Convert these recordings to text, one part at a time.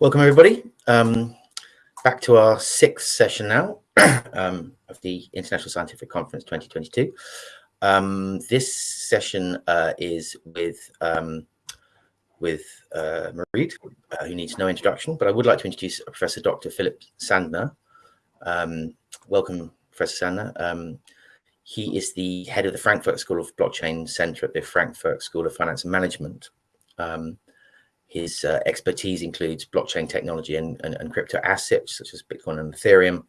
Welcome everybody. Um, back to our sixth session now um, of the International Scientific Conference 2022. Um, this session uh, is with um, with uh, Mareed, uh, who needs no introduction, but I would like to introduce Professor Dr. Philip Sandner. Um, welcome, Professor Sandner. Um, he is the head of the Frankfurt School of Blockchain Center at the Frankfurt School of Finance and Management. Um, his uh, expertise includes blockchain technology and, and, and, crypto assets such as Bitcoin and Ethereum.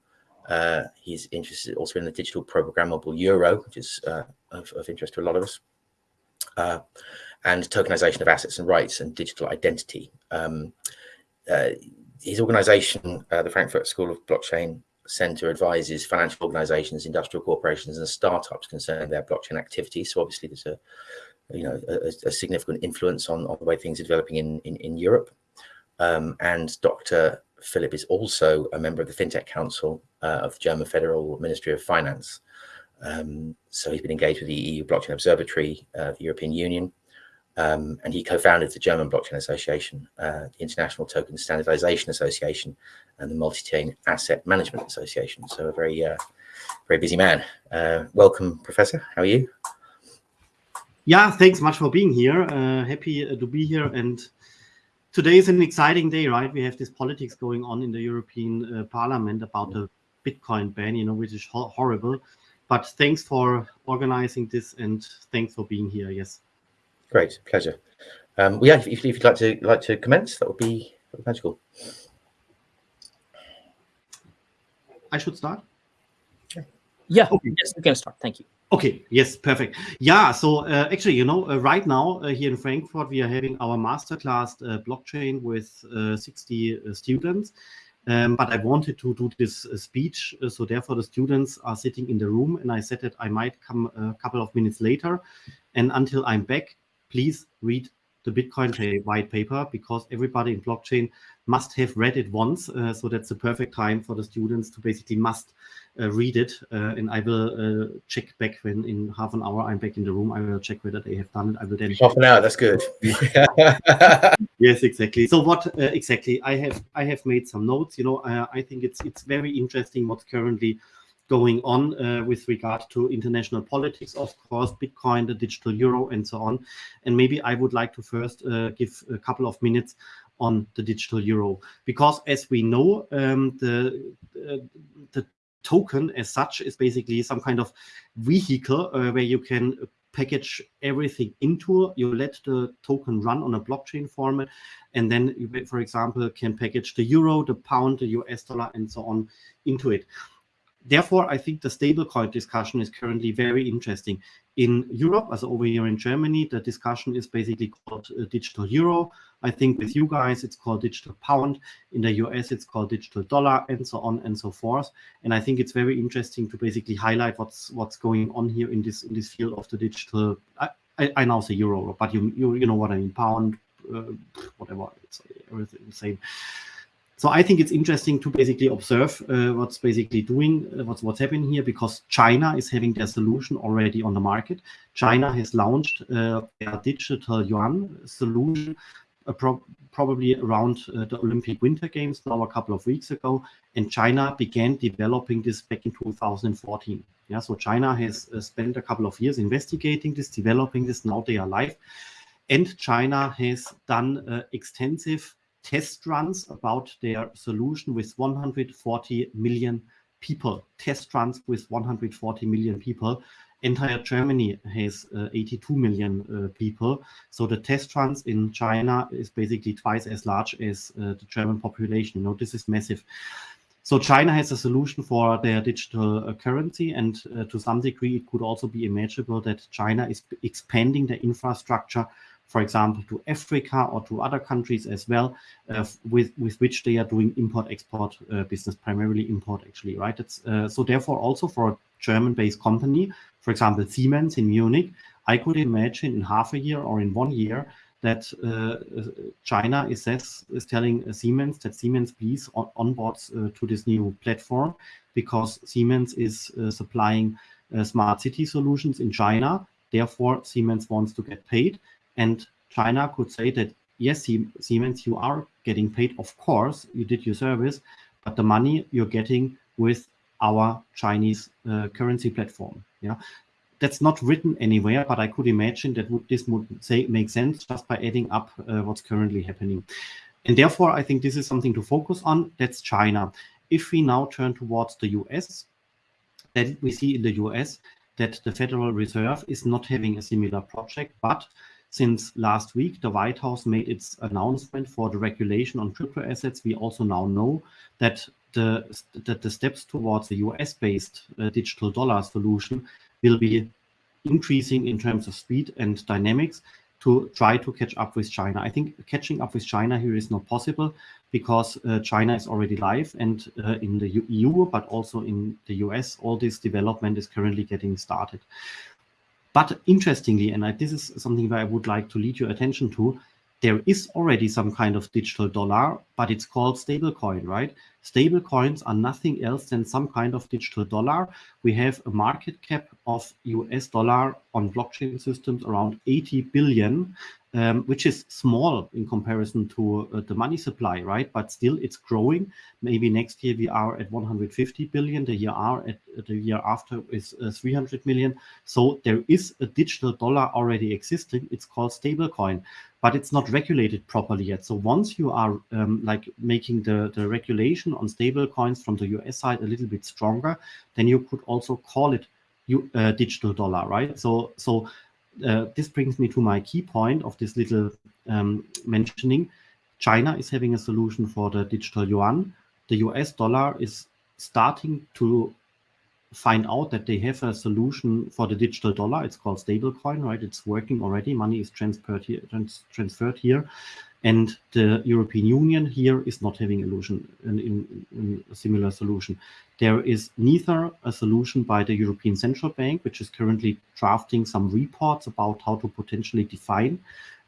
Uh, he's interested also in the digital programmable euro, which is uh, of, of, interest to a lot of us, uh, and tokenization of assets and rights and digital identity. Um, uh, his organization, uh, the Frankfurt School of Blockchain Center, advises financial organizations, industrial corporations, and startups concerning their blockchain activities. So obviously, there's a you know, a, a significant influence on, on, the way things are developing in, in, in Europe. Um, and Dr. Philip is also a member of the FinTech Council uh, of the German Federal Ministry of Finance. Um, so he's been engaged with the EU Blockchain Observatory, uh, the European Union, um, and he co-founded the German Blockchain Association, uh, the International Token Standardization Association, and the Multi-Chain Asset Management Association. So a very, uh, very busy man. Uh, welcome, Professor. How are you? Yeah, thanks much for being here. Uh, happy uh, to be here. And today is an exciting day, right? We have this politics going on in the European uh, Parliament about the Bitcoin ban, you know, which is ho horrible. But thanks for organizing this and thanks for being here. Yes. Great, pleasure. Um, well, yeah, if, if, you'd like to like to commence, that would be, that would be magical. I should start. Yeah. Okay. Yes, you can start. Thank you. Okay, yes, perfect. Yeah, so uh, actually, you know, uh, right now uh, here in Frankfurt, we are having our masterclass uh, blockchain with uh, 60 uh, students. Um, but I wanted to do this speech, so therefore the students are sitting in the room and I said that I might come a couple of minutes later. And until I'm back, please read the Bitcoin white paper because everybody in blockchain must have read it once. So that's the perfect time for the students to basically must read it. Uh, and I will uh, check back when in half an hour I'm back in the room. I will check whether they have done it. I will then half an hour. That's good. yes, exactly. So what uh, exactly? I have I have made some notes. You know, uh, I think it's it's very interesting what's currently going on uh, with regard to international politics, of course, Bitcoin, the digital euro, and so on. And maybe I would like to first uh, give a couple of minutes on the digital euro, because as we know, um, the uh, the token as such is basically some kind of vehicle uh, where you can package everything into you let the token run on a blockchain format and then you for example can package the euro the pound the us dollar and so on into it therefore, I think the stablecoin discussion is currently very interesting. In Europe, as over here in Germany, the discussion is basically called uh, digital euro. I think with you guys, it's called digital pound. In the US, it's called digital dollar, and so on and so forth. And I think it's very interesting to basically highlight what's what's going on here in this in this field of the digital. I, I, I now say euro, but you you you know what I mean, pound, uh, whatever. It's everything the same. So I think it's interesting to basically observe uh, what's basically doing, uh, what's what's happening here, because China is having their solution already on the market. China has launched uh, their digital yuan solution uh, pro probably around uh, the Olympic Winter Games now a couple of weeks ago, and China began developing this back in 2014. Yeah, so China has uh, spent a couple of years investigating this, developing this. Now they are live, and China has done extensive test runs about their solution with 140 million people. Test runs with 140 million people. Entire Germany has uh, 82 million uh, people. So the test runs in China is basically twice as large as uh, the German population. You know, this is massive. So China has a solution for their digital uh, currency, and uh, to some degree, it could also be imaginable that China is expanding the infrastructure for example, to Africa or to other countries as well, uh, with, with which they are doing import-export uh, business, primarily import actually, right? Uh, so therefore also for a German-based company, for example, Siemens in Munich, I could imagine in half a year or in one year that uh, China is, says, is telling Siemens that Siemens please on, onboards uh, to this new platform because Siemens is uh, supplying smart city solutions in China. Therefore, Siemens wants to get paid and China could say that yes, Siemens, you are getting paid. Of course, you did your service, but the money you're getting with our Chinese uh, currency platform. Yeah, that's not written anywhere, but I could imagine that would, this would say make sense just by adding up uh, what's currently happening. And therefore, I think this is something to focus on. That's China. If we now turn towards the US, then we see in the US that the Federal Reserve is not having a similar project, but since last week, the White House made its announcement for the regulation on crypto assets. We also now know that the, that the steps towards the US-based uh, digital dollar solution will be increasing in terms of speed and dynamics to try to catch up with China. I think catching up with China here is not possible because uh, China is already live and uh, in the EU, but also in the US, all this development is currently getting started. But interestingly, and I, this is something that I would like to lead your attention to, there is already some kind of digital dollar, but it's called stablecoin, right? Stable coins are nothing else than some kind of digital dollar. We have a market cap of US dollar on blockchain systems around 80 billion, um, which is small in comparison to uh, the money supply, right? But still, it's growing. Maybe next year we are at 150 billion. The year are at the year after is uh, 300 million. So there is a digital dollar already existing. It's called stablecoin, but it's not regulated properly yet. So once you are um, like making the the regulation on stablecoins from the US side a little bit stronger, then you could also call it you, uh, digital dollar, right? So so uh, this brings me to my key point of this little um, mentioning. China is having a solution for the digital yuan. The US dollar is starting to find out that they have a solution for the digital dollar. It's called stablecoin, right? It's working already. Money is transferred here. Trans transferred here. And the European Union here is not having a solution, in, in, in a similar solution. There is neither a solution by the European Central Bank, which is currently drafting some reports about how to potentially define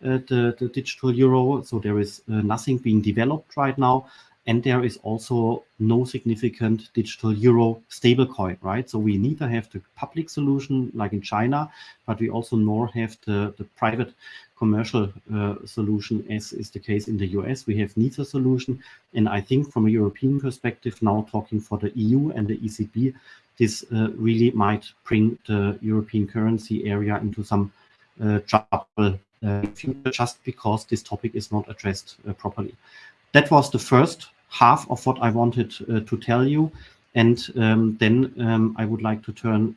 uh, the, the digital euro. So there is uh, nothing being developed right now. And there is also no significant digital euro stablecoin, right? So we neither have the public solution like in China, but we also nor have the, the private commercial uh, solution as is the case in the US. We have neither solution. And I think from a European perspective, now talking for the EU and the ECB, this uh, really might bring the European currency area into some uh, trouble uh, just because this topic is not addressed uh, properly that was the first half of what I wanted uh, to tell you. And um, then um, I would like to turn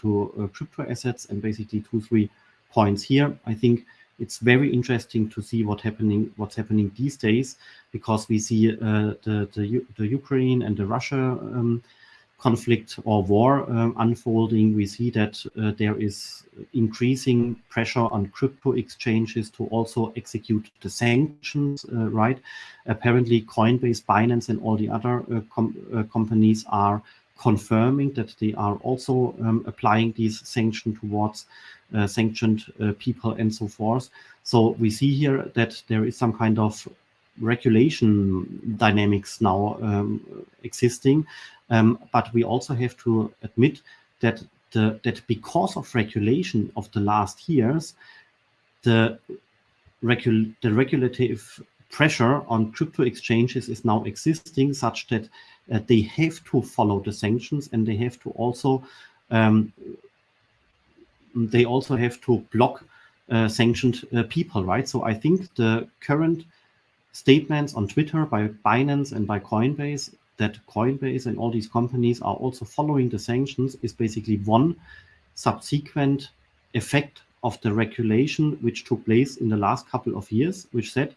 to crypto assets and basically two, three points here. I think it's very interesting to see what happening, what's happening these days, because we see uh, the, the, the Ukraine and the Russia um, conflict or war um, unfolding, we see that uh, there is increasing pressure on crypto exchanges to also execute the sanctions, uh, right? Apparently, Coinbase, Binance, and all the other uh, com uh, companies are confirming that they are also um, applying these sanctions towards sanctioned uh, people and so forth. So we see here that there is some kind of regulation dynamics now um, existing. Um, but we also have to admit that the, that because of regulation of the last years, the, regul the regulative pressure on crypto exchanges is now existing such that uh, they have to follow the sanctions and they have to also um, they also have to block uh, sanctioned uh, people, right? So I think the current statements on Twitter by Binance and by Coinbase that Coinbase and all these companies are also following the sanctions is basically one subsequent effect of the regulation which took place in the last couple of years, which said,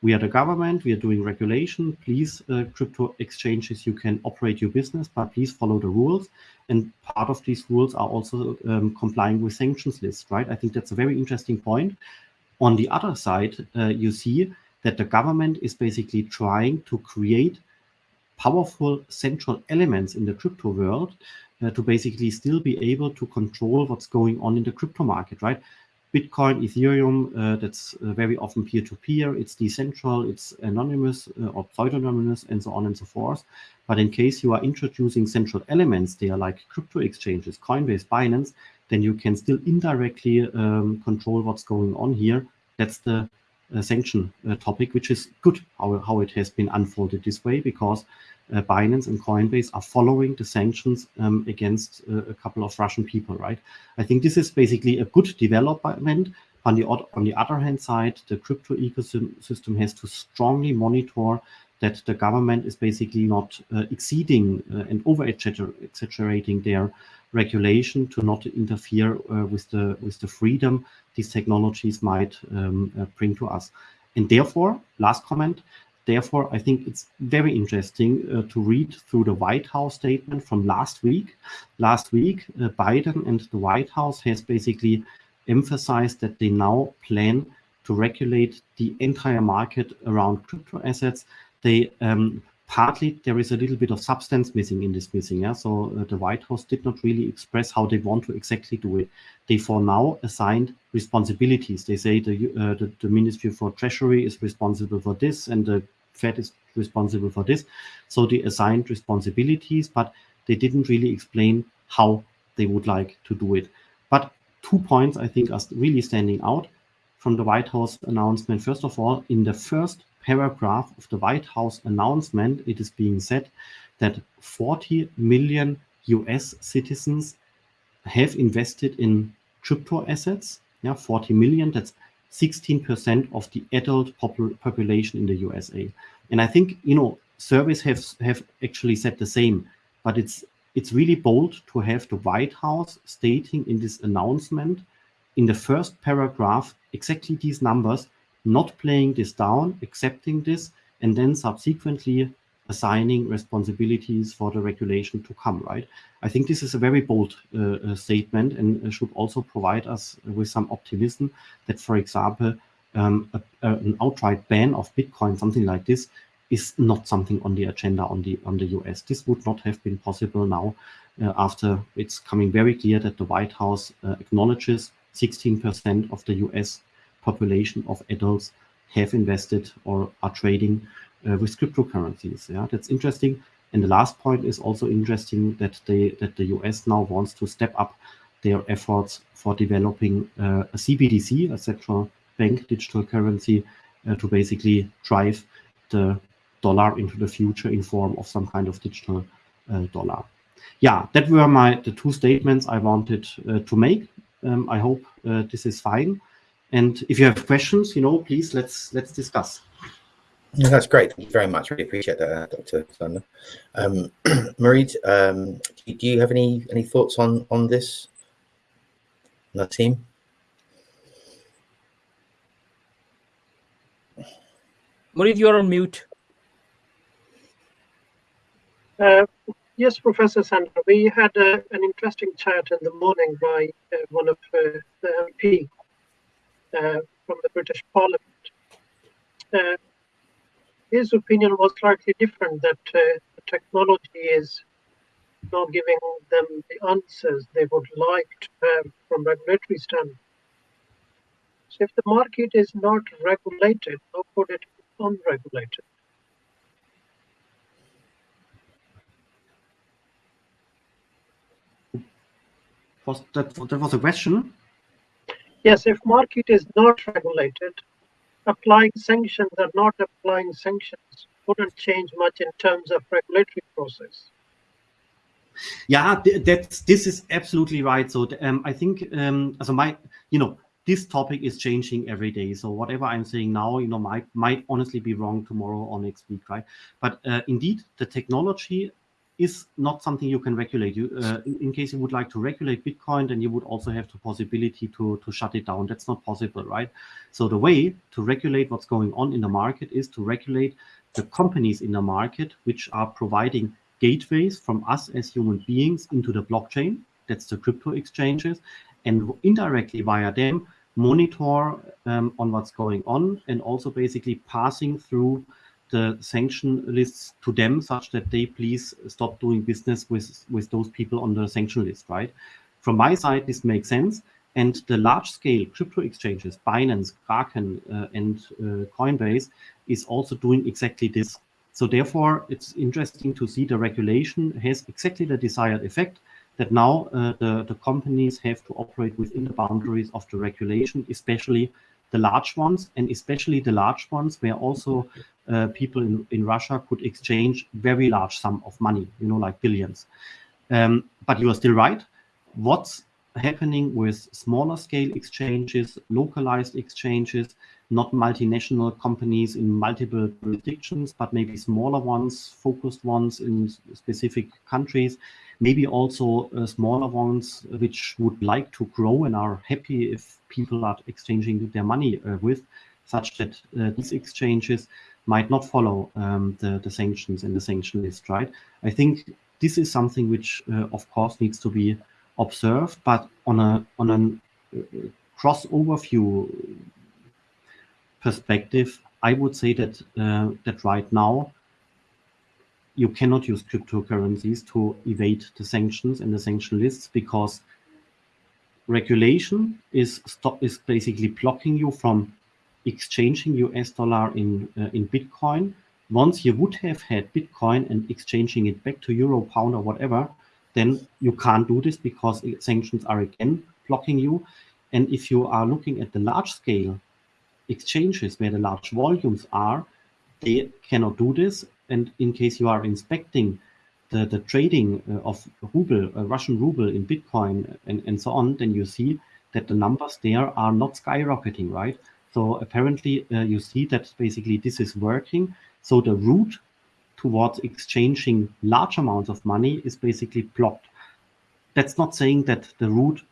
we are the government, we are doing regulation, please, uh, crypto exchanges, you can operate your business, but please follow the rules. And part of these rules are also um, complying with sanctions lists, right? I think that's a very interesting point. On the other side, uh, you see that the government is basically trying to create powerful central elements in the crypto world uh, to basically still be able to control what's going on in the crypto market, right? Bitcoin, Ethereum, uh, that's uh, very often peer-to-peer, -peer, it's decentral, it's anonymous uh, or pseudonymous, and so on and so forth. But in case you are introducing central elements there, like crypto exchanges, Coinbase, Binance, then you can still indirectly um, control what's going on here. That's the sanction topic, which is good how, how it has been unfolded this way because uh, Binance and Coinbase are following the sanctions um, against uh, a couple of Russian people, right? I think this is basically a good development. On the, on the other hand side, the crypto ecosystem has to strongly monitor that the government is basically not uh, exceeding uh, and over exaggerating their regulation to not interfere uh, with the with the freedom these technologies might um, uh, bring to us. And therefore, last comment, therefore, I think it's very interesting uh, to read through the White House statement from last week. Last week, uh, Biden and the White House has basically emphasized that they now plan to regulate the entire market around crypto assets. They um, partly there is a little bit of substance missing in this missing. Yeah? So uh, the White House did not really express how they want to exactly do it. They for now assigned responsibilities. They say the, uh, the, the Ministry for Treasury is responsible for this and the Fed is responsible for this. So they assigned responsibilities, but they didn't really explain how they would like to do it. But two points I think are really standing out from the White House announcement. First of all, in the first paragraph of the White House announcement, it is being said that 40 million US citizens have invested in crypto assets. Yeah, 40 million, that's 16% of the adult popul population in the USA. And I think, you know, surveys have, have actually said the same, but it's it's really bold to have the White House stating in this announcement in the first paragraph exactly these numbers not playing this down, accepting this, and then subsequently assigning responsibilities for the regulation to come, right? I think this is a very bold uh, uh statement and should also provide us with some optimism that, for example, um, a, a, an outright ban of Bitcoin, something like this, is not something on the agenda on the on the US. This would not have been possible now uh, after it's coming very clear that the White House uh, acknowledges 16% of the US population of adults have invested or are trading uh, with cryptocurrencies. Yeah, that's interesting. And the last point is also interesting that they that the US now wants to step up their efforts for developing uh, a CBDC, a central bank digital currency, uh, to basically drive the dollar into the future in form of some kind of digital uh, dollar. Yeah, that were my the two statements I wanted uh, to make. Um, I hope uh, this is fine. And if you have questions, you know, please let's let's discuss. Yeah, that's great. Thank you very much. Really appreciate that, uh, Dr. Sandner. Um, Marie, um, do you have any any thoughts on on this? On the team. Marie, you're on mute. Uh, yes, Professor Sandner. We had uh, an interesting chat in the morning by uh, one of uh, the MP from the British Parliament. Uh, his opinion was slightly different that uh, the technology is not giving them the answers they would like to have from regulatory standpoint. So if the market is not regulated, how could it be unregulated? Was that, that was a question? Yes, if market is not regulated, applying sanctions or not applying sanctions wouldn't change much in terms of regulatory process. Yeah, that's this is absolutely right. So um, I think um, so my you know this topic is changing every day. So whatever I'm saying now, you know, might might honestly be wrong tomorrow or next week, right? But uh, indeed, the technology is not something you can regulate. You, uh, in, in, case you would like to regulate Bitcoin, then you would also have the possibility to, to shut it down. That's not possible, right? So the way to regulate what's going on in the market is to regulate the companies in the market, which are providing gateways from us as human beings into the blockchain. That's the crypto exchanges. And indirectly via them, monitor um, on what's going on and also basically passing through the sanction lists to them such that they please stop doing business with, with those people on the sanction list, right? From my side, this makes sense. And the large scale crypto exchanges, Binance, Kraken, uh, and uh, Coinbase is also doing exactly this. So therefore, it's interesting to see the regulation has exactly the desired effect that now uh, the, the companies have to operate within the boundaries of the regulation, especially the large ones, and especially the large ones where also uh, people in, in Russia could exchange very large sum of money, you know, like billions. Um, but you are still right. What's happening with smaller scale exchanges, localized exchanges, not multinational companies in multiple jurisdictions, but maybe smaller ones, focused ones in specific countries, maybe also uh, smaller ones which would like to grow and are happy if people are exchanging their money uh, with, such that uh, these exchanges might not follow um, the, the sanctions in the sanction list, right? I think this is something which, uh, of course, needs to be observed, but on a on a uh, cross overview perspective, I would say that uh, that right now you cannot use cryptocurrencies to evade the sanctions and the sanction lists because regulation is stop is basically blocking you from exchanging US dollar in uh, in Bitcoin. Once you would have had Bitcoin and exchanging it back to euro, pound, or whatever, then you can't do this because sanctions are again blocking you. And if you are looking at the large scale exchanges where the large volumes are, they cannot do this. And in case you are inspecting the, the trading uh, of ruble, uh, Russian ruble in Bitcoin and, and so on, then you see that the numbers there are not skyrocketing, right? So apparently uh, you see that basically this is working. So the route towards exchanging large amounts of money is basically blocked. That's not saying that the route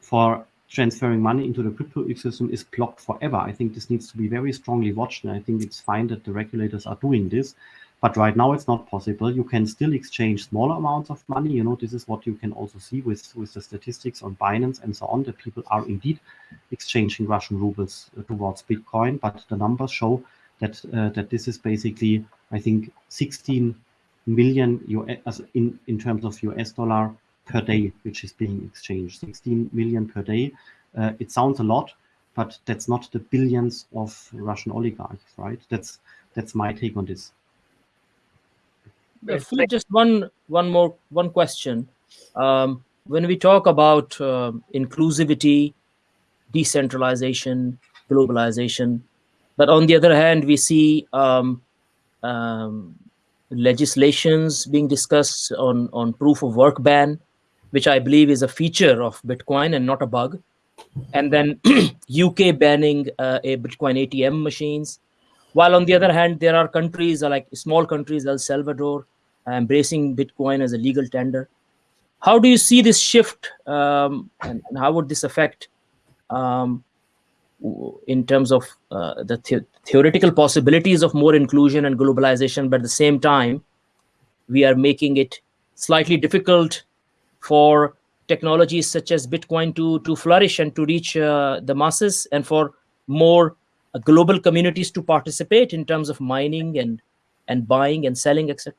for transferring money into the crypto ecosystem is blocked forever. I think this needs to be very strongly watched, and I think it's fine that the regulators are doing this. But right now, it's not possible. You can still exchange smaller amounts of money. You know, this is what you can also see with, with the statistics on Binance and so on, that people are indeed exchanging Russian rubles towards Bitcoin. But the numbers show that uh, that this is basically, I think, 16 million US in, in terms of US dollar per day, which is being exchanged, 16 million per day. Uh, it sounds a lot, but that's not the billions of Russian oligarchs, right? That's that's my take on this. Philip, just one one more one question. Um, when we talk about uh, inclusivity, decentralization, globalization, but on the other hand, we see um, um, legislations being discussed on on proof of work ban, which I believe is a feature of Bitcoin and not a bug. And then UK banning uh, a Bitcoin ATM machines. While on the other hand, there are countries like small countries, El Salvador, embracing Bitcoin as a legal tender. How do you see this shift, um, and, and, how would this affect, um, in terms of uh, the, the theoretical possibilities of more inclusion and globalization, but at the same time, we are making it slightly difficult for technologies such as Bitcoin to, to flourish and to reach uh, the masses and for more uh, global communities to participate in terms of mining and, and buying and selling, etc.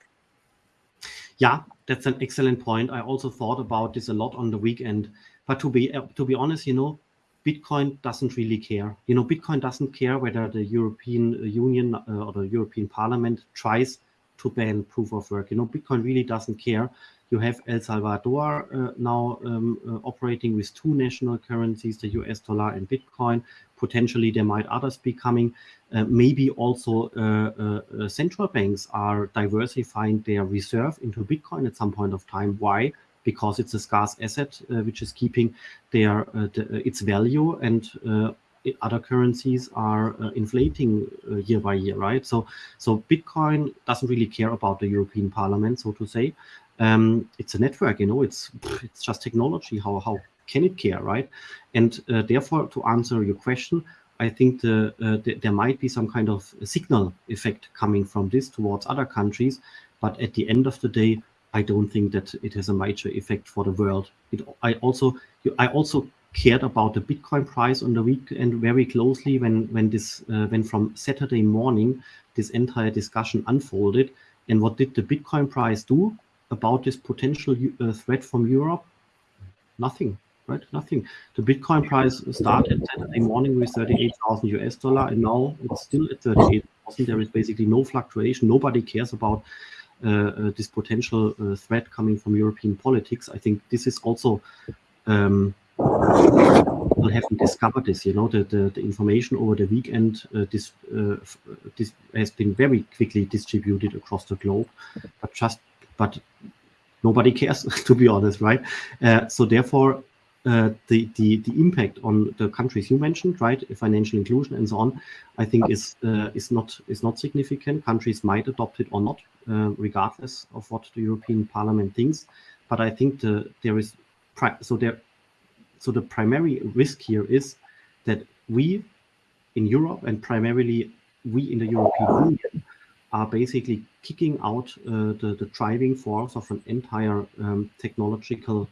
Yeah, that's an excellent point. I also thought about this a lot on the weekend. But to be uh, to be honest, you know, Bitcoin doesn't really care. You know, Bitcoin doesn't care whether the European Union uh, or the European Parliament tries to ban proof of work. You know, Bitcoin really doesn't care you have El Salvador uh, now um, uh, operating with two national currencies, the US dollar and Bitcoin. Potentially, there might others be coming. Uh, maybe also central banks are diversifying their reserve into Bitcoin at some point of time. Why? because it's a scarce asset uh, which is keeping their uh, the, its value and uh, other currencies are inflating year by year right so so bitcoin doesn't really care about the european parliament so to say um, it's a network you know it's it's just technology how how can it care right? And uh, therefore to answer your question i think the, uh, the, there might be some kind of signal effect coming from this towards other countries but at the end of the day i don't think that it has a major effect for the world. It, i also i also cared about the bitcoin price on the weekend very closely when when this uh, when from saturday morning this entire discussion unfolded. And what did the bitcoin price do about this potential uh, threat from Europe? Nothing, right? Nothing. The Bitcoin price started Saturday morning with 38,000 US dollar, and now it's still at 38,000. There is basically no fluctuation. Nobody cares about uh, uh, this potential uh, threat coming from European politics. I think this is also um, people haven't discovered this. You know, the, the, the information over the weekend uh, this, uh, this has been very quickly distributed across the globe, but just but nobody cares to be honest, right? Uh, so therefore, uh, the, the the impact on the countries you mentioned, right, financial inclusion and so on, I think is uh, is not is not significant. Countries might adopt it or not, uh, regardless of what the European Parliament thinks. But I think the there is so there so the primary risk here is that we in Europe and primarily we in the European Union are basically kicking out uh, the, the driving force of an entire um, technological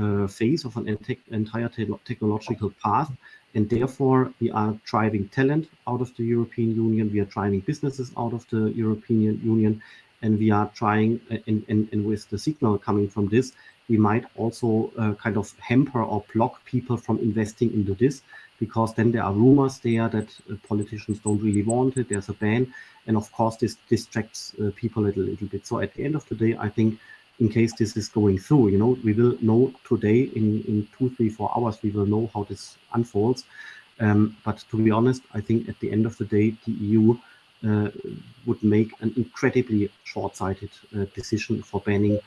uh, phase of an entire te technological path. And therefore, we are driving talent out of the European Union. We are driving businesses out of the European Union. And we are trying, uh, and, and, and with the signal coming from this, we might also uh, kind of hamper or block people from investing into this because then there are rumors there that uh, politicians don't really want it. There's a ban. And of course, this distracts uh, people a little, little bit. So at the end of the day, I think in case this is going through, you know, we will know today in, in two, three, four hours, we will know how this unfolds. Um, but to be honest, I think at the end of the day, the EU uh, would make an incredibly short-sighted uh, decision for banning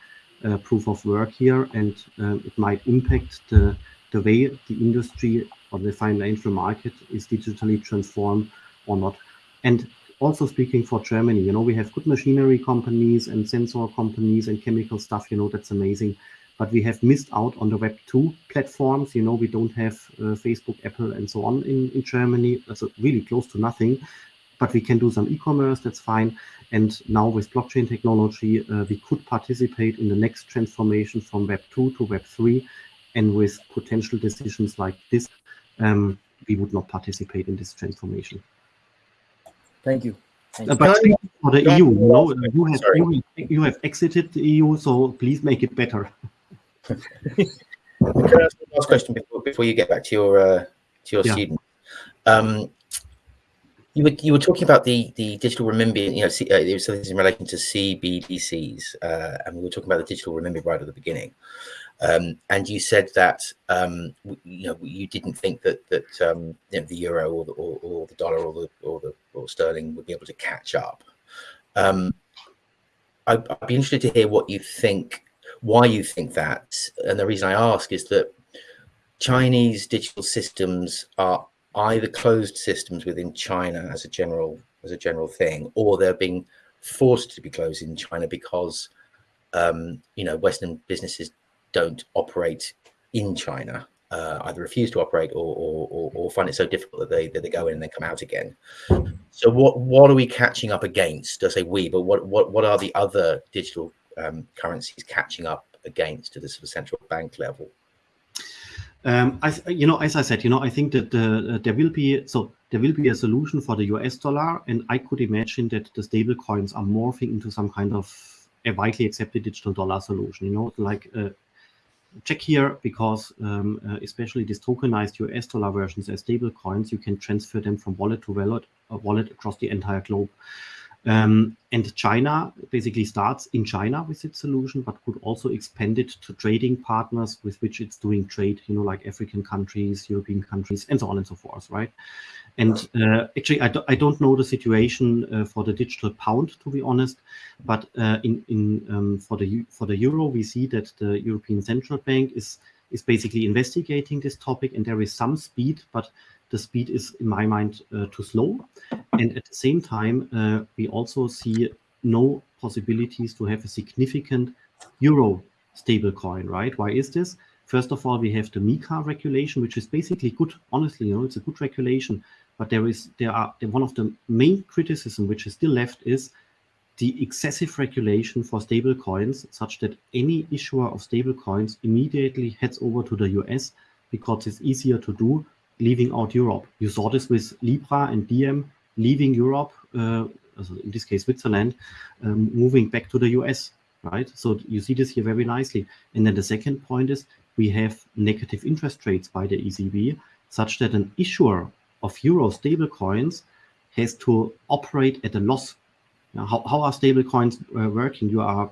uh, proof of work here, and um, it might impact the the way the industry or the financial market is digitally transformed or not. And also speaking for Germany, you know, we have good machinery companies and sensor companies and chemical stuff, you know, that's amazing. But we have missed out on the Web 2 platforms. You know, we don't have uh, Facebook, Apple, and so on in, in Germany. That's really close to nothing. But we can do some e-commerce, that's fine. And now with blockchain technology, uh, we could participate in the next transformation from Web 2 to Web 3. And with potential decisions like this, um, we would not participate in this transformation. Thank you. Thank uh, but for the EU, you know, you have, you, you have exited the EU, so please make it better. Can I ask one last question before, before you get back to your uh, to your yeah. student? Um, you were you were talking about the the digital renminbi. You know, C, uh, it was in relation to CBDCs, uh, and we were talking about the digital renminbi right at the beginning. Um, and you said that um, you know you didn't think that that um, you know, the euro or the, or, or, the dollar or the or the or sterling would be able to catch up. Um, I'd, I'd, be interested to hear what you think, why you think that, and the reason I ask is that Chinese digital systems are either closed systems within China as a general as a general thing, or they're being forced to be closed in China because um, you know Western businesses don't operate in China, uh, either refuse to operate or, or, or, find it so difficult that they that they go in and then come out again. So what what are we catching up against? I say we, but what what what are the other digital um, currencies catching up against to the sort of central bank level? Um, I, you know, as I said, you know, I think that uh, there will be so there will be a solution for the US dollar, and I could imagine that the stable coins are morphing into some kind of a widely accepted digital dollar solution. You know, like uh, check here because um, uh, especially these tokenized US dollar versions as stable coins, you can transfer them from wallet to wallet, uh, wallet across the entire globe. Um, and China basically starts in China with its solution, but could also expand it to trading partners with which it's doing trade, you know, like African countries, European countries, and so on and so forth, right? And uh, actually, I, do, I don't know the situation uh, for the digital pound, to be honest, but uh, in in um, for the for the euro, we see that the European Central Bank is is basically investigating this topic, and there is some speed, but the speed is, in my mind, uh, too slow. And at the same time, uh, we also see no possibilities to have a significant euro stablecoin, right? Why is this? First of all, we have the MiCA regulation, which is basically good. Honestly, you know, it's a good regulation. But there is there are one of the main criticism which is still left is the excessive regulation for stable coins, such that any issuer of stable coins immediately heads over to the US because it's easier to do, leaving out Europe. You saw this with Libra and Diem leaving Europe, uh, in this case Switzerland, um, moving back to the US, right? So you see this here very nicely. And then the second point is we have negative interest rates by the ECB, such that an issuer of euro stablecoins has to operate at a loss. Now, how, how are stablecoins uh, working? You are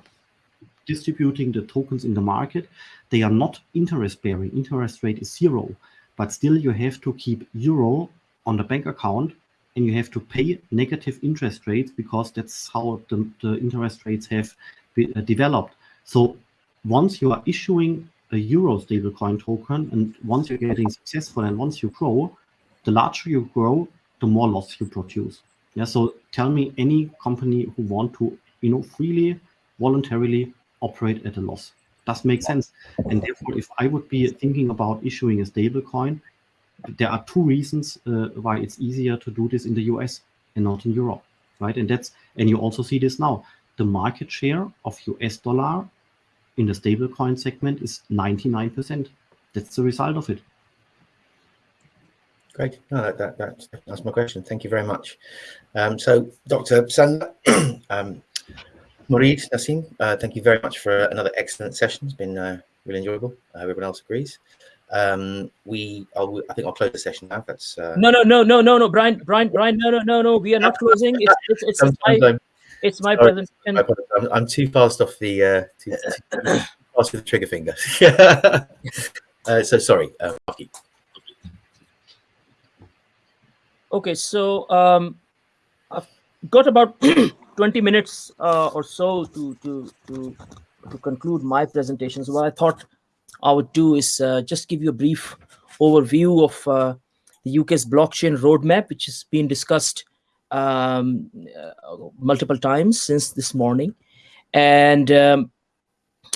distributing the tokens in the market. They are not interest bearing. Interest rate is zero. but still you have to keep euro on the bank account and you have to pay negative interest rates because that's how the, the interest rates have uh, developed. So once you are issuing a euro stablecoin token and once you're getting successful and once you grow, the larger you grow, the more loss you produce. Yeah. So tell me any company who want to, you know, freely, voluntarily operate at a loss. Does make sense. And therefore, if I would be thinking about issuing a stablecoin, there are two reasons uh, why it's easier to do this in the US and not in Europe, right? And that's and you also see this now. The market share of US dollar in the stablecoin segment is 99%. That's the result of it. Great. No, that, that, that, that's my question. Thank you very much. Um, so, Dr. Sandner, um, Murid Nassim, uh, thank you very much for another excellent session. It's been uh, really enjoyable. Uh, everyone else agrees. Um, we, I'll, I think I'll close the session now. That's uh... no, no, no, no, no, no, Brian, Brian, Brian, no, no, no, no. We are not closing. It's, it's, it's, it's my, it's my Sorry, presentation. I'm, I'm, too fast off the, uh, too, too fast with the trigger finger. uh, so sorry, uh, Okay, so um, I've got about 20 minutes uh, or so to, to, to, to conclude my presentation. So what I thought I would do is uh, just give you a brief overview of uh, the UK's blockchain roadmap, which has been discussed um, uh, multiple times since this morning, and um,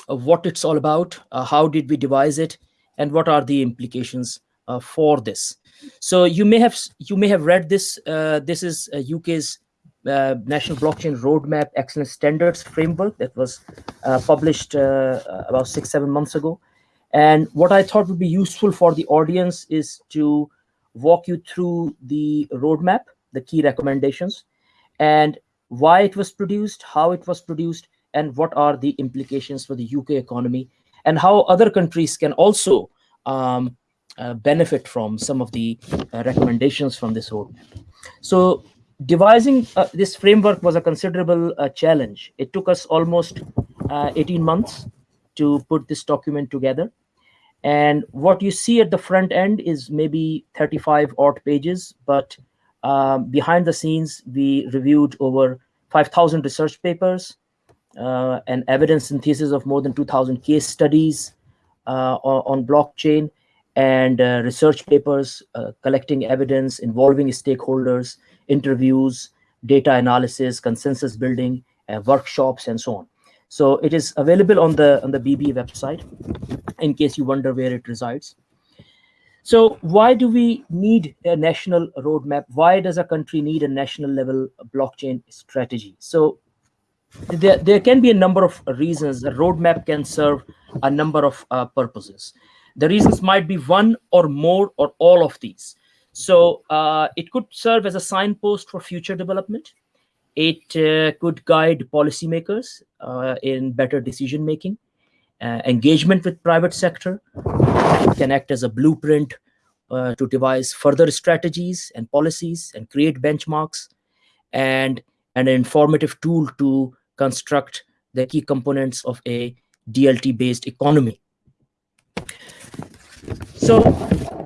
what it's all about, uh, how did we devise it, and what are the implications uh, for this. So you may have you may have read this. Uh, this is UK's uh, National Blockchain Roadmap Excellence Standards Framework that was uh, published uh, about six seven months ago. And what I thought would be useful for the audience is to walk you through the roadmap, the key recommendations, and why it was produced, how it was produced, and what are the implications for the UK economy, and how other countries can also um, uh, benefit from some of the uh, recommendations from this roadmap. So devising uh, this framework was a considerable uh, challenge. It took us almost uh, 18 months to put this document together. And what you see at the front end is maybe 35 odd pages, but um, behind the scenes, we reviewed over 5,000 research papers and evidence synthesis of more than 2,000 case studies on blockchain and uh, research papers, uh, collecting evidence, involving stakeholders, interviews, data analysis, consensus building, uh, workshops, and so on. So it is available on the on the BB website, in case you wonder where it resides. So why do we need a national roadmap? Why does a country need a national level blockchain strategy? So there, there can be a number of reasons. A roadmap can serve a number of uh, purposes. The reasons might be one or more or all of these. So uh, it could serve as a signpost for future development. It uh, could guide policymakers uh, in better decision making, uh, engagement with private sector. Can act as a blueprint uh, to devise further strategies and policies and create benchmarks, and, and an informative tool to construct the key components of a DLT-based economy. So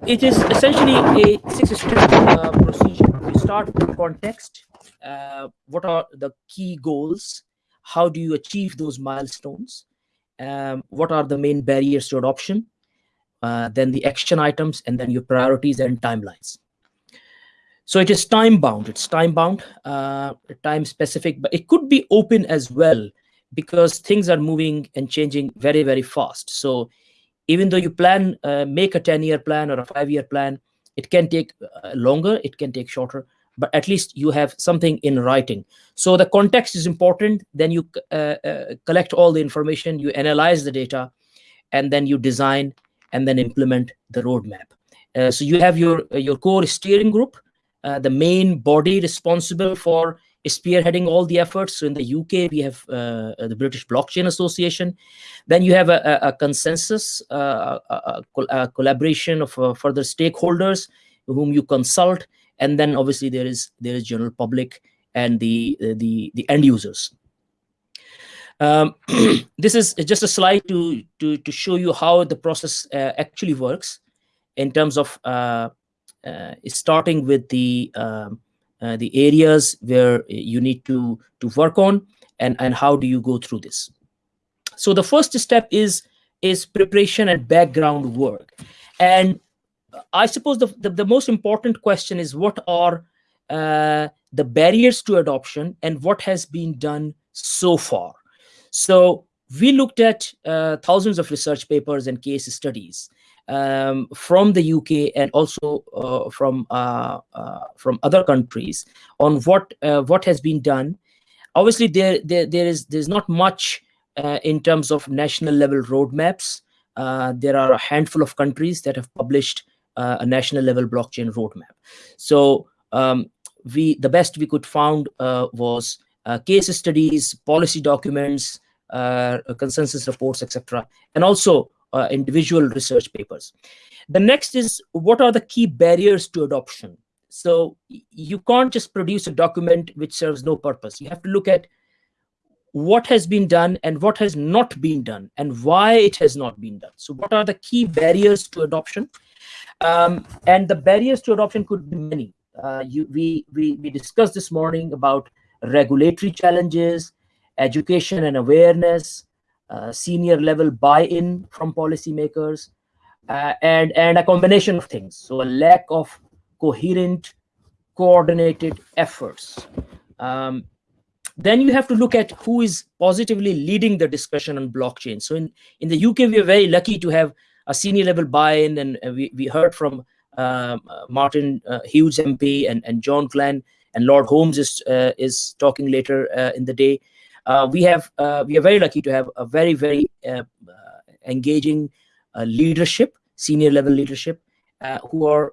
it is essentially a six-step uh, procedure. You start with context. Uh, what are the key goals? How do you achieve those milestones? Um, what are the main barriers to adoption? Uh, then the action items, and then your priorities and timelines. So it is time bound. It's time bound, uh, time specific, but it could be open as well because things are moving and changing very, very fast. So even though you plan, uh, make a 10 year plan or a five year plan, it can take uh, longer, it can take shorter, but at least you have something in writing. So the context is important. Then you uh, uh, collect all the information, you analyze the data, and then you design and then implement the roadmap. So you have your, your core steering group, the main body responsible for spearheading all the efforts. So in the UK, we have uh, the British Blockchain Association. Then you have a, a, a consensus, uh, a, a, collaboration of uh, further stakeholders whom you consult, and then obviously there is there is general public and the the the end users. Um, this is just a slide to to to show you how the process uh, actually works. in terms of uh, uh, starting with the um, uh, the areas where you need to to work on and and how do you go through this. So the first step is is preparation and background work. And i suppose the the, the most important question is what are uh, the barriers to adoption and what has been done so far. So we looked at uh, thousands of research papers and case studies um, from the UK and also uh, from uh, uh, from other countries on what uh, what has been done. Obviously, there there, there is there's not much uh, in terms of national level roadmaps. Uh, there are a handful of countries that have published a national level blockchain roadmap. So um, we the best we could found was case studies, policy documents, consensus reports, etc., and also uh, individual research papers. The next is what are the key barriers to adoption? So you can't just produce a document which serves no purpose. You have to look at what has been done and what has not been done and why it has not been done. So what are the key barriers to adoption? Um, and the barriers to adoption could be many. Uh, you, we, we, we discussed this morning about regulatory challenges, education and awareness, senior level buy-in from policymakers, uh, and and a combination of things. So a lack of coherent, coordinated efforts. Um, then you have to look at who is positively leading the discussion on blockchain. So in, in the UK, we are very lucky to have a senior level buy-in, and we, we heard from uh, Martin uh, Hughes MP and, and John Glen, and Lord Holmes is uh, is talking later uh, in the day. Uh, we have uh, we are very lucky to have a very very uh, engaging leadership, senior level leadership, who are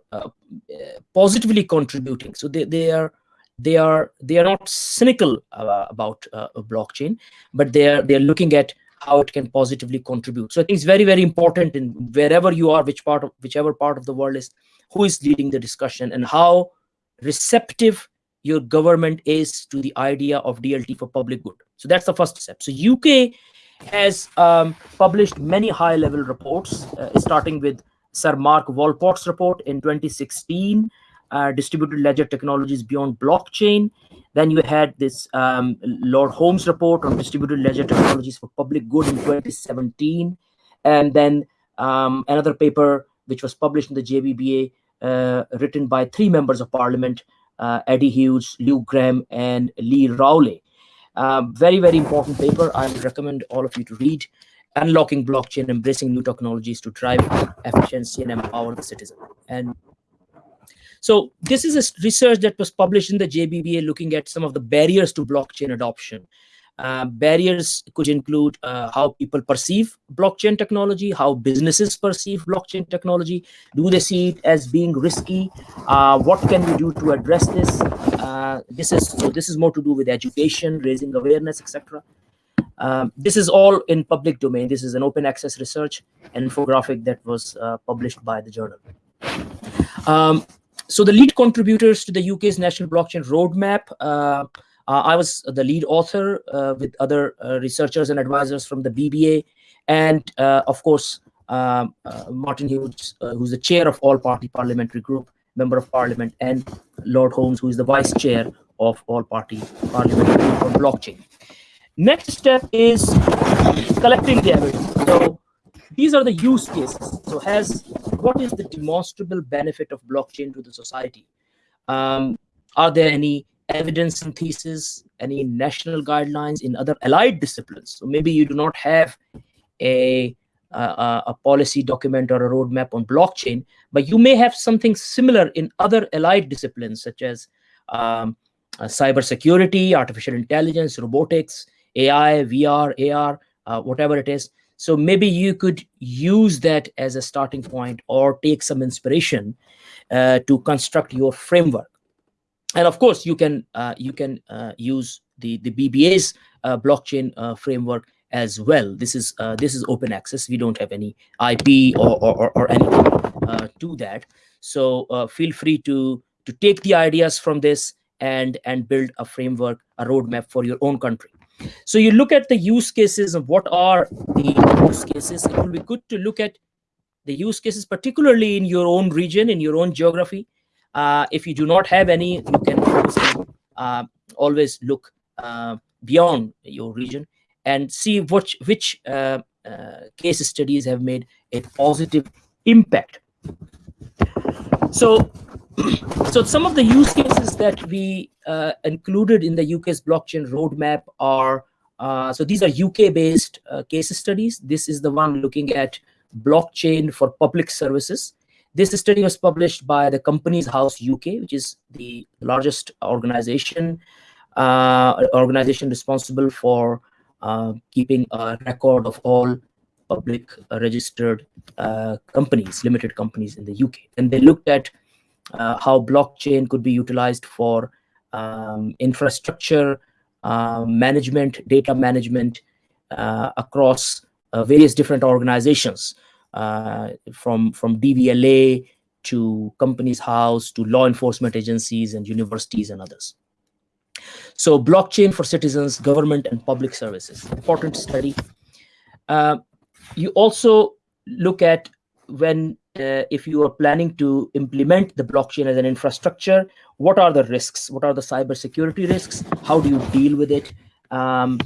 positively contributing. So they they are they are they are not cynical uh, about uh, a blockchain but they are they are looking at how it can positively contribute so i think it's very very important in wherever you are which part of whichever part of the world is who is leading the discussion and how receptive your government is to the idea of dlt for public good so that's the first step. So UK has um, published many high-level reports, uh, starting with Sir Mark Walport's report in 2016, uh, Distributed Ledger Technologies Beyond Blockchain. Then you had this um, Lord Holmes report on Distributed Ledger Technologies for Public Good in 2017. And then um, another paper which was published in the JBBA, uh, written by three members of parliament, Eddie Hughes, Luke Graham, and Lee Rowley. Um, very, very important paper. I recommend all of you to read. Unlocking blockchain, embracing new technologies to drive efficiency and empower the citizen. And so this is a research that was published in the JBBA looking at some of the barriers to blockchain adoption. Uh, barriers could include uh, how people perceive blockchain technology, how businesses perceive blockchain technology. Do they see it as being risky? Uh, what can we do to address this? Uh, this is so. This is more to do with education, raising awareness, etc. Um, this is all in public domain. This is an open access research, infographic that was uh, published by the journal. Um, so the lead contributors to the UK's national blockchain roadmap I was the lead author uh, with other uh, researchers and advisors from the BBA, and of course, um, Martin Hughes, who's the chair of All Party Parliamentary Group, member of Parliament, and Lord Holmes, who is the vice chair of All Party Parliamentary Group on blockchain. Next step is collecting the evidence. So these are the use cases. So has what is the demonstrable benefit of blockchain to the society? Um, are there any evidence synthesis, any national guidelines in other allied disciplines. So maybe you do not have a, a, a policy document or a roadmap on blockchain, but you may have something similar in other allied disciplines such as um, uh, cybersecurity, artificial intelligence, robotics, AI, VR, AR, uh, whatever it is. So maybe you could use that as a starting point or take some inspiration uh, to construct your framework and of course you can uh, you can uh, use the the BBA's uh, blockchain uh, framework as well. This is uh, this is open access. We don't have any IP or or, or anything uh, to that. So feel free to to take the ideas from this and and build a framework, a roadmap for your own country. So you look at the use cases of what are the use cases. It will be good to look at the use cases, particularly in your own region, in your own geography. Uh, if you do not have any, you can uh, always look uh, beyond your region and see which which uh, uh, case studies have made a positive impact. So, so some of the use cases that we uh, included in the UK's blockchain roadmap are so these are UK-based case studies. This is the one looking at blockchain for public services. This study was published by the Companies House UK, which is the largest organization uh, organization responsible for uh, keeping a record of all public uh, registered uh, companies, limited companies in the UK. And they looked at how blockchain could be utilized for um, infrastructure uh, management, data management uh, across uh, various different organizations, from, from DVLA to Companies House to law enforcement agencies and universities and others. So blockchain for citizens, government and public services, important study. Uh, you also look at when uh, if you are planning to implement the blockchain as an infrastructure, what are the risks? What are the cybersecurity risks? How do you deal with it? Um,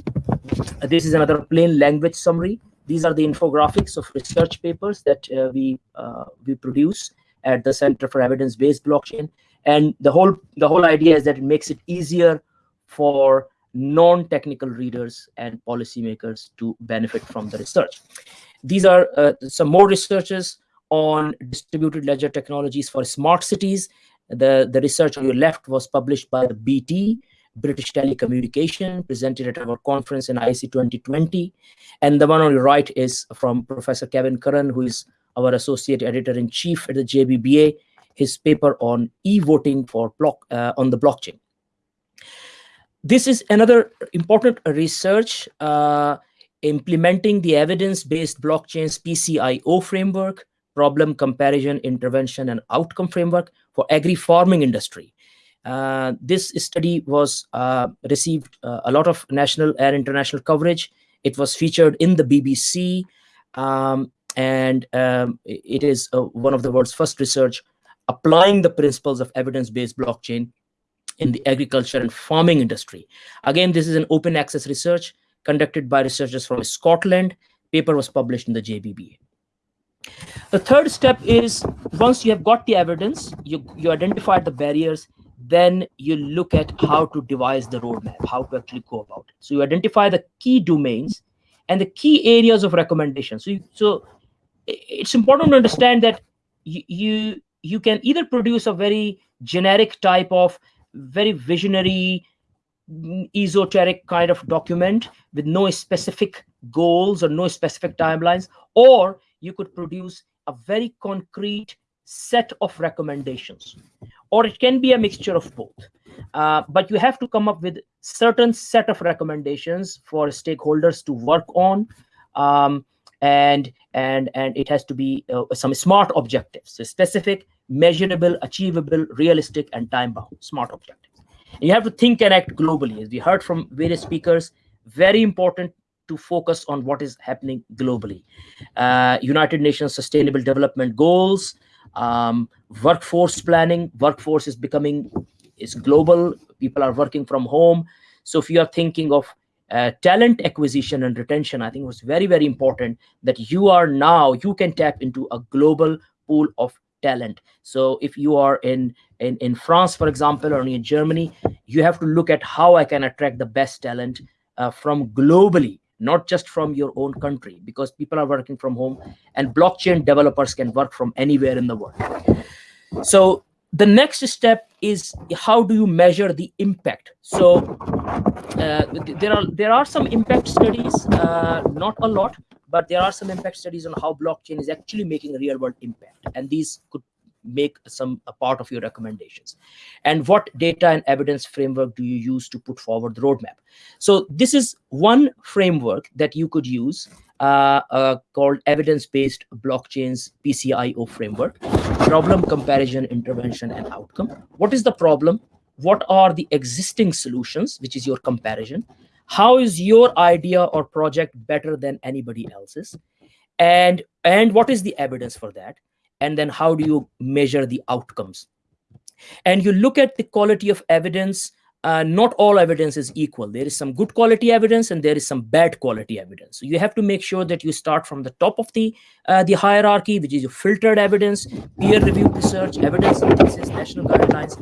this is another plain language summary. These are the infographics of research papers that uh, we uh, we produce at the Center for Evidence-Based Blockchain. And the whole the whole idea is that it makes it easier for non-technical readers and policymakers to benefit from the research. These are uh, some more researches on distributed ledger technologies for smart cities. The, the research on your left was published by the BT, British Telecommunication, presented at our conference in IC 2020. And the one on your right is from Professor Kevin Curran, who is our associate editor-in-chief at the JBBA, his paper on e-voting for block uh, on the blockchain. This is another important research uh, implementing the evidence-based blockchain's PCIO framework problem comparison intervention and outcome framework for agri-farming industry this study was uh, received uh, a lot of national and international coverage. It was featured in the bbc um, and um, it is uh, one of the world's first research applying the principles of evidence-based blockchain in the agriculture and farming industry. Again this is an open access research conducted by researchers from scotland. Paper was published in the JBB. the third step is once you have got the evidence, you, you identify the barriers, then you look at how to devise the roadmap, how to actually go about it. So you identify the key domains and the key areas of recommendation. So, you, so it's important to understand that you, you you can either produce a very generic type of very visionary mm, esoteric kind of document with no specific goals or no specific timelines or you could produce a very concrete set of recommendations or it can be a mixture of both. Uh, but you have to come up with certain set of recommendations for stakeholders to work on um, and and and it has to be uh, some smart objectives so specific measurable achievable realistic and time bound smart objectives. And you have to think and act globally. As we heard from various speakers very important to focus on what is happening globally. Uh, United Nations Sustainable Development Goals, um, workforce planning. Workforce is becoming is global. People are working from home. So if you are thinking of uh, talent acquisition and retention, I think it was very, very important that you are now, you can tap into a global pool of talent. So if you are in, in, in France, for example, or in Germany, you have to look at how I can attract the best talent uh, from globally not just from your own country because people are working from home and blockchain developers can work from anywhere in the world. So the next step is how do you measure the impact? So uh, there are there are some impact studies uh, not a lot but there are some impact studies on how blockchain is actually making a real world impact. And these could make some a part of your recommendations. And what data and evidence framework do you use to put forward the roadmap? So this is one framework that you could use uh, uh, called evidence-based blockchains PCIO framework. Problem comparison intervention and outcome. What is the problem? What are the existing solutions which is your comparison? How is your idea or project better than anybody else's? And and what is the evidence for that and then how do you measure the outcomes? And you look at the quality of evidence uh, not all evidence is equal. There is some good quality evidence and there is some bad quality evidence. So you have to make sure that you start from the top of the uh, the hierarchy which is your filtered evidence peer reviewed research evidence synthesis national guidelines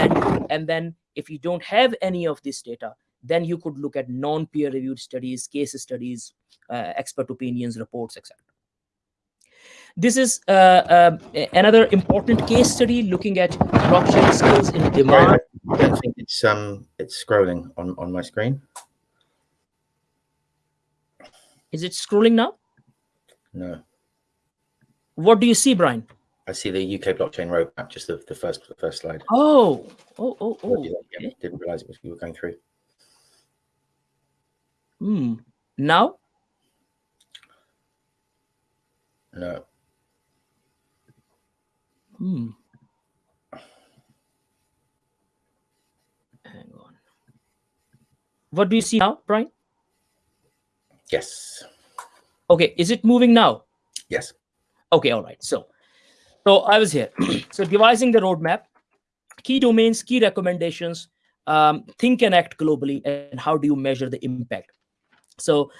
and and then if you don't have any of this data then you could look at non peer reviewed studies case studies uh, expert opinions reports etc this is uh, uh, another important case study looking at blockchain skills in demand. I don't think it's um it's scrolling on on my screen. Is it scrolling now? No, What do you see, Brian? I see the UK blockchain roadmap, just the, the first the first slide. Oh, oh, oh, oh. Yeah. Didn't realize it was you were going through. Hmm. Now, No, hmm. Hang on. What do you see now, Brian? yes, Okay, is it moving now? yes. Okay, all right. So, so I was here. so devising the roadmap, key domains, key recommendations, um, think and act globally, and how do you measure the impact? So,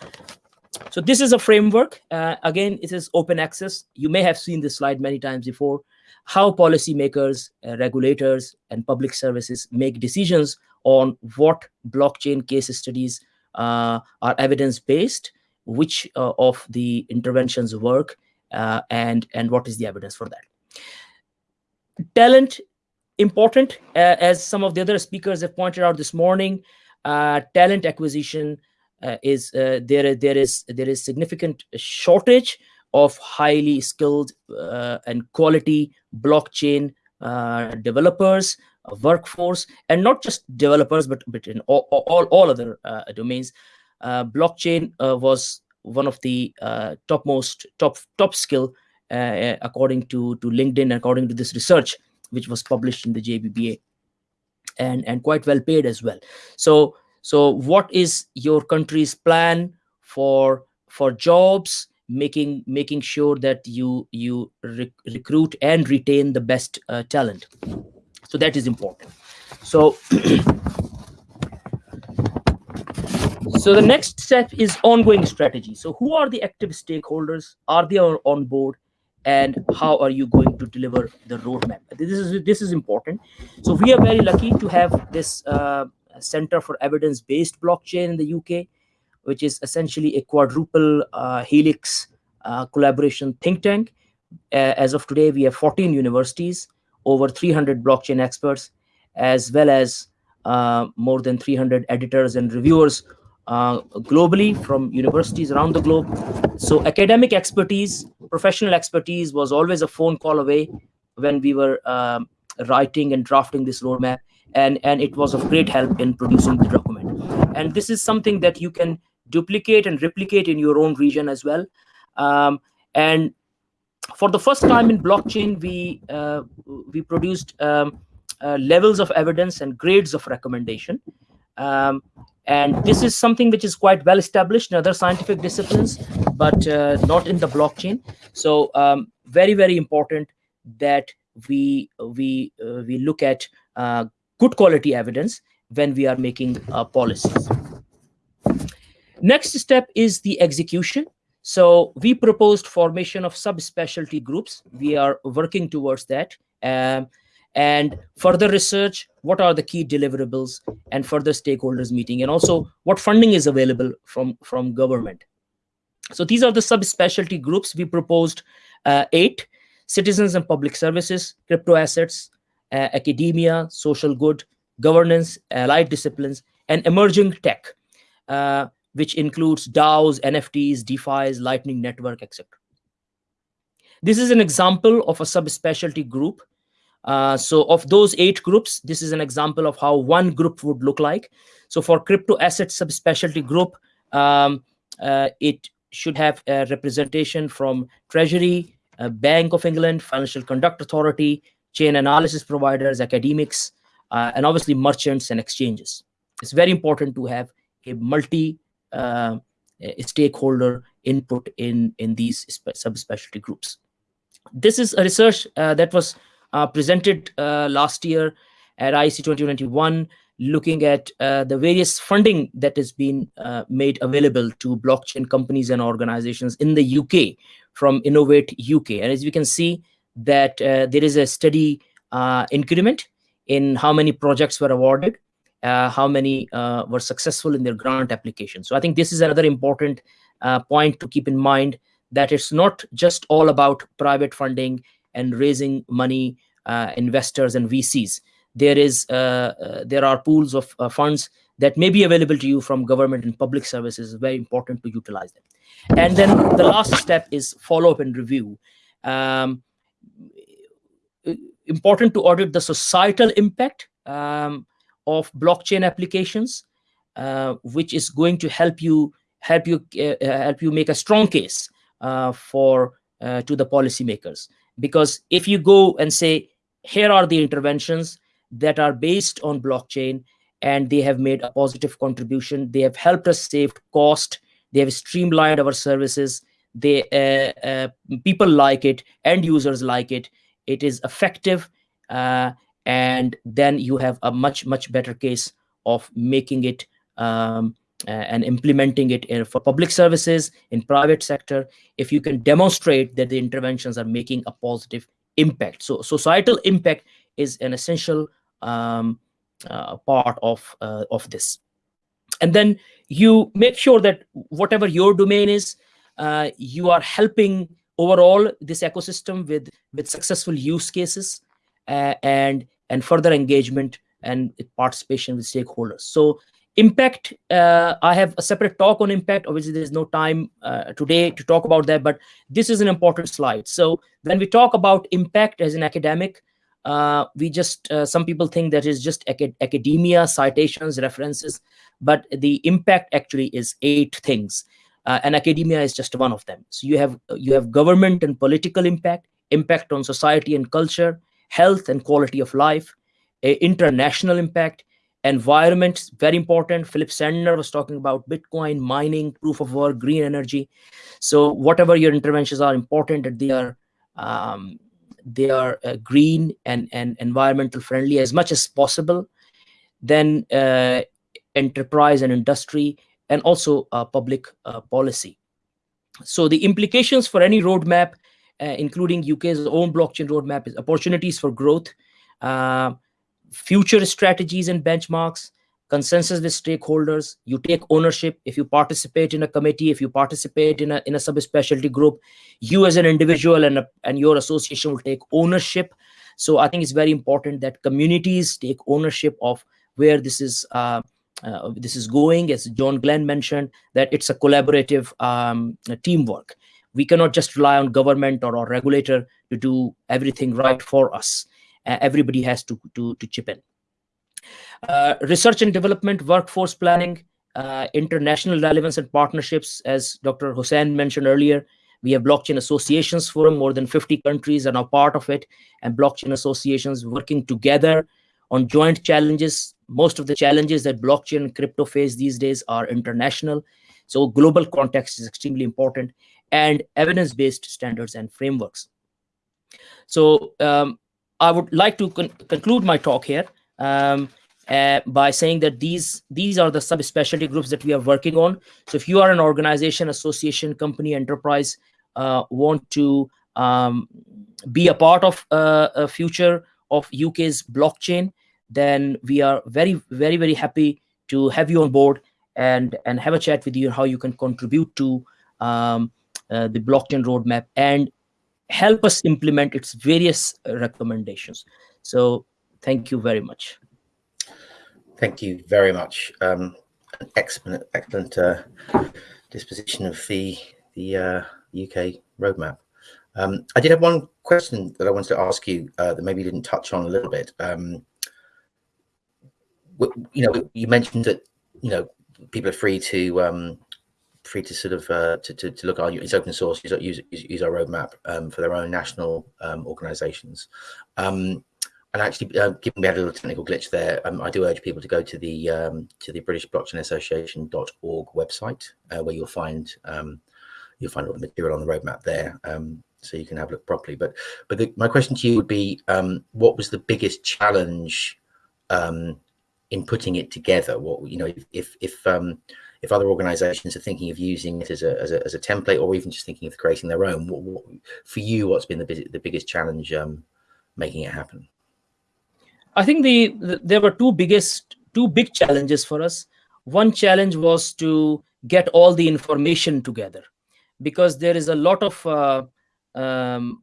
so this is a framework. Uh, again, it is open access. You may have seen this slide many times before. How policymakers, uh, regulators, and public services make decisions on what blockchain case studies uh, are evidence based, which uh, of the interventions work, uh, and and what is the evidence for that. Talent important uh, as some of the other speakers have pointed out this morning uh, talent acquisition is there there is there is significant shortage of highly skilled uh, and quality blockchain uh, developers workforce and not just developers but but in all all, all other uh, domains. Uh, blockchain uh, was one of the uh, topmost top top skill according to to linkedin according to this research which was published in the jbba and and quite well paid as well. So so what is your country's plan for for jobs making making sure that you you rec- recruit and retain the best uh, talent. So that is important. So so the next step is ongoing strategy. So who are the active stakeholders? Are they on board? And how are you going to deliver the roadmap? This is this is important. So we are very lucky to have this uh, center for evidence based blockchain in the uk which is essentially a quadruple uh, helix uh, collaboration think tank as of today we have 14 universities over 300 blockchain experts as well as uh, more than 300 editors and reviewers uh, globally from universities around the globe. So academic expertise, professional expertise was always a phone call away when we were um, writing and drafting this roadmap. And, and it was of great help in producing the document. And this is something that you can duplicate and replicate in your own region as well. Um, and for the first time in blockchain, we uh, we produced um, uh, levels of evidence and grades of recommendation. Um, and this is something which is quite well established in other scientific disciplines, but uh, not in the blockchain. So um, very very important that we we uh, we look at uh, good quality evidence when we are making uh, policies. Next step is the execution. So we proposed formation of subspecialty groups. We are working towards that. Um, and further research, what are the key deliverables and further stakeholders meeting, and also what funding is available from, from government. So these are the subspecialty groups. We proposed uh, eight, citizens and public services, crypto assets, uh, academia, social good, governance, allied disciplines, and emerging tech. Uh, which includes DAOs, NFTs, DeFi's, Lightning Network, etc. This is an example of a subspecialty group. Uh, so of those eight groups, this is an example of how one group would look like. So for crypto asset subspecialty group, um, uh, it should have a representation from Treasury, uh, Bank of England, Financial Conduct Authority, chain analysis providers, academics, uh, and obviously merchants and exchanges. It's very important to have a multi uh, stakeholder input in in these subspecialty groups. This is a research uh, that was uh, presented uh, last year at IEC 2021 looking at uh, the various funding that has been made available to blockchain companies and organizations in the UK from Innovate UK. And as you can see that there is a steady increment in how many projects were awarded, uh, how many uh, were successful in their grant application. So I think this is another important point to keep in mind that it's not just all about private funding and raising money, investors and VCs there is uh, uh, there are pools of uh, funds that may be available to you from government and public services. Very important to utilize them. And then the last step is follow up and review. Um, important to audit the societal impact um, of blockchain applications, uh, which is going to help you help you uh, help you make a strong case uh, for to the policymakers. Because if you go and say, here are the interventions that are based on blockchain and they have made a positive contribution. They have helped us save cost. They have streamlined our services. They uh, uh, people like it, end users like it. It is effective, uh, and then you have a much much better case of making it um, and implementing it in, for public services in private sector. If you can demonstrate that the interventions are making a positive impact, so societal impact is an essential um, uh, part of uh, of this and then you make sure that whatever your domain is uh, you are helping overall this ecosystem with with successful use cases and and further engagement and participation with stakeholders. So impact uh, i have a separate talk on impact. Obviously there's no time uh, today to talk about that but this is an important slide. So when we talk about impact as an academic uh, we just uh, some people think that is just acad academia citations references but the impact actually is eight things. Uh, and academia is just one of them. So you have you have government and political impact impact on society and culture health and quality of life international impact environment very important philipp sandner was talking about bitcoin mining proof of work green energy so whatever your interventions are important that they are um, they are uh, green and, and environmental friendly as much as possible, then uh, enterprise and industry, and also uh, public uh, policy. So the implications for any roadmap, including UK's own blockchain roadmap, is opportunities for growth, uh, future strategies and benchmarks, consensus with stakeholders. You take ownership. If you participate in a committee if you participate in a in a subspecialty group you as an individual and a, and your association will take ownership. So i think it's very important that communities take ownership of where this is uh, uh, this is going. As john glen mentioned that it's a collaborative um, teamwork we cannot just rely on government or our regulator to do everything right for us uh, everybody has to, to to chip in uh, research and development, workforce planning, uh, international relevance and partnerships, as Dr. Hussain mentioned earlier. We have blockchain associations forum, more than 50 countries are now part of it, and blockchain associations working together on joint challenges. Most of the challenges that blockchain and crypto face these days are international. So global context is extremely important and evidence-based standards and frameworks. So um, I would like to con conclude my talk here um, uh, by saying that these these are the subspecialty groups that we are working on. So if you are an organization, association, company, enterprise, uh, want to um, be a part of uh, a future of UK's blockchain, then we are very, very, very happy to have you on board and and have a chat with you on how you can contribute to um, uh, the blockchain roadmap and help us implement its various recommendations. So thank you very much. Thank you very much. Um, excellent, excellent uh, disposition of the the uh, UK roadmap. Um, I did have one question that I wanted to ask you uh, that maybe you didn't touch on a little bit. Um, you know, you mentioned that you know people are free to um, free to sort of uh, to, to, to look at it's open source use use, use our roadmap um, for their own national um, organizations um, and actually, uh, given we had a little technical glitch there, um, I do urge people to go to the um, to the British Blockchain Association.org website, uh, where you'll find um, you'll find all the material on the roadmap there. So you can have a look properly. But but the, my question to you would be, what was the biggest challenge in putting it together? What you know, if if if, if other organisations are thinking of using it as a, as a as a template, or even just thinking of creating their own, what, what for you, what's been the the biggest challenge um, making it happen? I think the, the there were two biggest two big challenges for us. One challenge was to get all the information together because there is a lot of uh, um,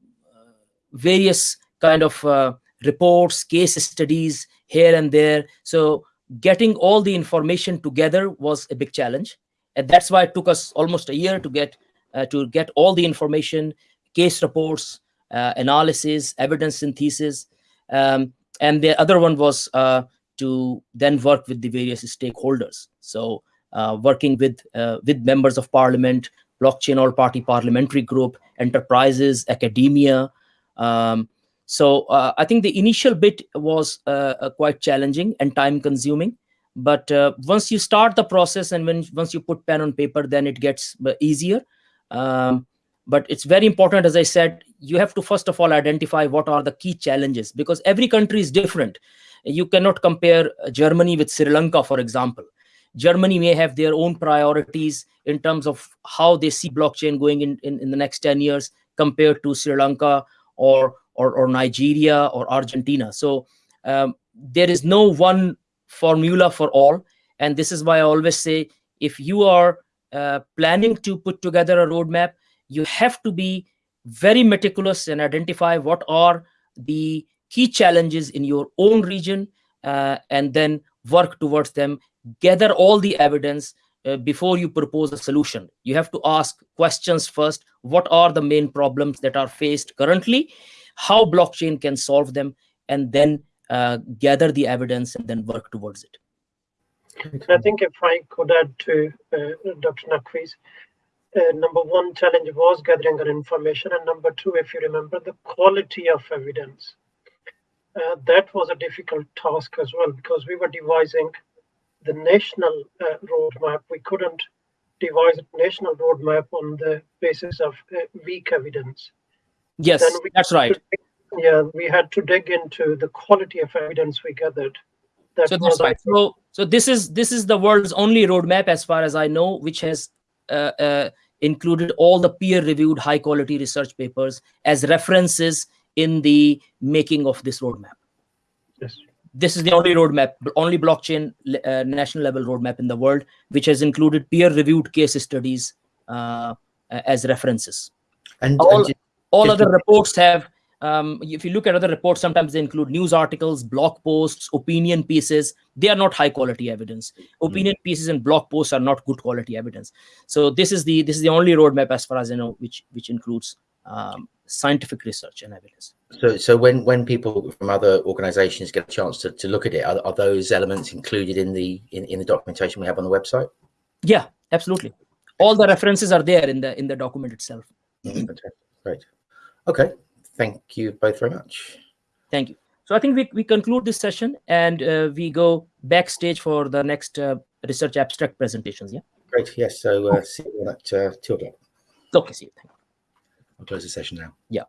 various kind of uh, reports, case studies here and there. So getting all the information together was a big challenge, and that's why it took us almost a year to get uh, to get all the information, case reports, uh, analysis, evidence synthesis, um, and the other one was uh, to then work with the various stakeholders. So uh, working with with members of parliament, blockchain all party parliamentary group, enterprises, academia. Um, so uh, I think the initial bit was uh, uh, quite challenging and time consuming. But once you start the process and when once you put pen on paper, then it gets easier. Um, but it's very important, as I said, you have to first of all identify what are the key challenges because every country is different. You cannot compare Germany with Sri Lanka, for example. Germany may have their own priorities in terms of how they see blockchain going in, in, in the next 10 years compared to Sri Lanka or, or, or Nigeria or Argentina. So um, there is no one formula for all. And this is why I always say, if you are uh, planning to put together a roadmap, you have to be very meticulous and identify what are the key challenges in your own region uh, and then work towards them gather all the evidence uh, before you propose a solution. You have to ask questions first. What are the main problems that are faced currently? How blockchain can solve them? And then uh, gather the evidence and then work towards it. I think if I could add to uh, Dr. Naqvi's, uh, number one challenge was gathering that information. And number two, if you remember, the quality of evidence. Uh, that was a difficult task as well because we were devising the national uh, roadmap. We couldn't devise a national roadmap on the basis of uh, weak evidence. Yes, that's right. Yeah, we had to dig into the quality of evidence we gathered. That so that's right. So, so this is this is the world's only roadmap, as far as I know, which has uh, uh, included all the peer-reviewed, high-quality research papers as references in the making of this roadmap. Yes this is the only roadmap, only blockchain uh, national level roadmap in the world, which has included peer-reviewed case studies uh, as references. And all, and all other reports have, um, if you look at other reports, sometimes they include news articles, blog posts, opinion pieces. They are not high quality evidence. Opinion mm. pieces and blog posts are not good quality evidence. So this is the this is the only roadmap, as far as I know, which which includes um, scientific research and evidence. So, so when when people from other organisations get a chance to, to look at it, are, are those elements included in the in, in the documentation we have on the website? Yeah, absolutely. All the references are there in the in the document itself. Mm, Great. Okay. Thank you both very much. Thank you. So I think we, we conclude this session and uh, we go backstage for the next uh, research abstract presentations. Yeah. Great. Yes. So uh, see you at uh, two o'clock. Okay. See you. I'll close the session now. Yeah.